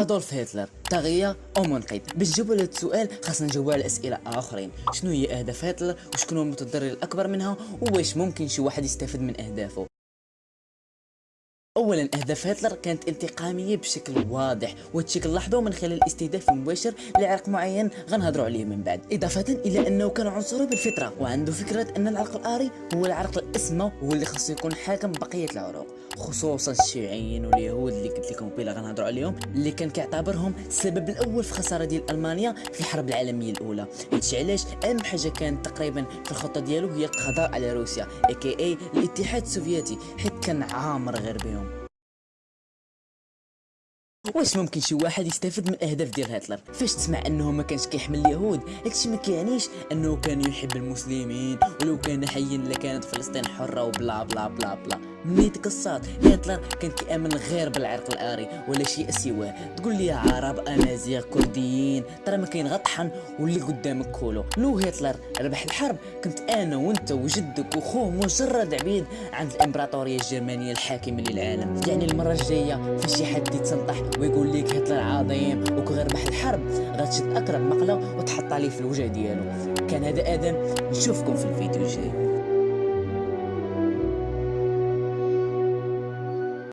أدولف هتلر طاغية أو منقذ باش نجاوبوا على السؤال خاصنا نجاوبوا على أسئلة آخرين. شنو هي أهداف هتلر؟ وشكون هو المتضرر الأكبر منها؟ وواش ممكن شي واحد يستفد من أهدافه؟ اولا أهداف هتلر كانت انتقامية بشكل واضح وهادشي كنلاحظوه من خلال الاستهداف المباشر لعرق معين غنهضروا عليه من بعد. إضافة إلى أنه كان عنصري بالفطرة وعنده فكرة أن العرق الآري هو العرق الاسمى وهو اللي خاصو يكون حاكم بقية العروق خصوصا الشيوعيين واليهود اللي قلت لكم قبيلة غنهضروا عليهم اللي كان كيعتبرهم السبب الأول في الخساره ديال ألمانيا في الحرب العالمية الأولى. هادشي علاش؟ أهم حاجة كانت تقريبا في الخطة ديالو هي القضاء على روسيا aka الاتحاد السوفيتي حيت كان عامر غير بهم. واش ممكن شي واحد يستافد من الاهداف ديال هتلر؟ فاش تسمع انه ما كانش كيحمل اليهود؟ هادشي ما كيعنيش انه كان يحب المسلمين ولو كان حيا لكانت فلسطين حرة و blah blah blah blah. ملي تقصات هتلر كان كيامن غير بالعرق الآري ولا شيء سواه. تقول لي عرب امازيغ كرديين. ترى ما كاين غطحن واللي قدامك كولو. لو هتلر ربح الحرب. كنت أنا وأنت وجدك وخوه مجرد عبيد. عند الإمبراطورية الجرمانية الحاكمه للعالم. يعني المرة الجاية فاش شي حد يتسنطح ويقول لك هتلر عظيم وكغير ربح الحرب. غتشد أقرب مقلة وتحط عليه في الوجه ديالو. كان هذا آدم نشوفكم في الفيديو الجاي.